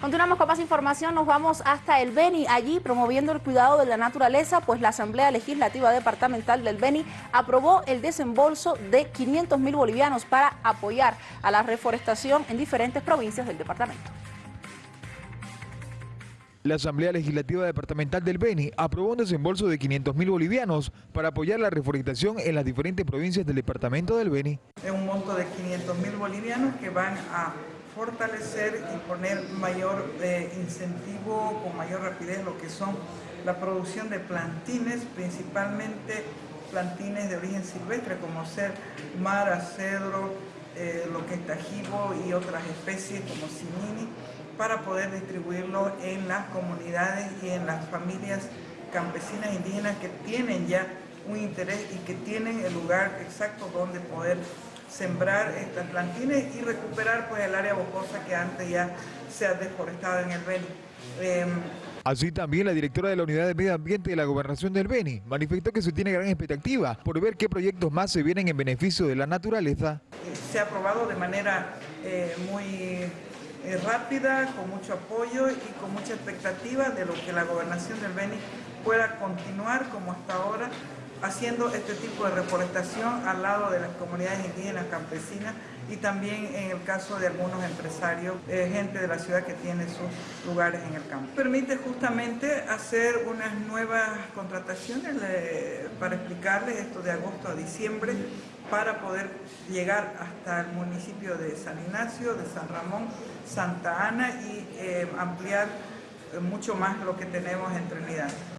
Continuamos con más información, nos vamos hasta el Beni, allí promoviendo el cuidado de la naturaleza, pues la Asamblea Legislativa Departamental del Beni aprobó el desembolso de 500 mil bolivianos para apoyar a la reforestación en diferentes provincias del departamento. La Asamblea Legislativa Departamental del Beni aprobó un desembolso de 500 mil bolivianos para apoyar la reforestación en las diferentes provincias del departamento del Beni. Es un monto de 500 mil bolivianos que van a fortalecer y poner mayor eh, incentivo con mayor rapidez lo que son la producción de plantines, principalmente plantines de origen silvestre como ser mara, cedro, eh, lo que es tajibo y otras especies como simini para poder distribuirlo en las comunidades y en las familias campesinas indígenas que tienen ya un interés y que tienen el lugar exacto donde poder sembrar estas plantines y recuperar pues el área bocosa que antes ya se ha deforestado en el Beni. Em, Así también la directora de la Unidad de Medio Ambiente de la Gobernación del Beni manifestó que se tiene gran expectativa por ver qué proyectos más se vienen en beneficio de la naturaleza. Se ha aprobado de manera eh, muy eh, rápida, con mucho apoyo y con mucha expectativa de lo que la Gobernación del Beni pueda continuar como hasta ahora haciendo este tipo de reforestación al lado de las comunidades indígenas campesinas y también en el caso de algunos empresarios, eh, gente de la ciudad que tiene sus lugares en el campo. Permite justamente hacer unas nuevas contrataciones para explicarles esto de agosto a diciembre para poder llegar hasta el municipio de San Ignacio, de San Ramón, Santa Ana y eh, ampliar mucho más lo que tenemos en Trinidad.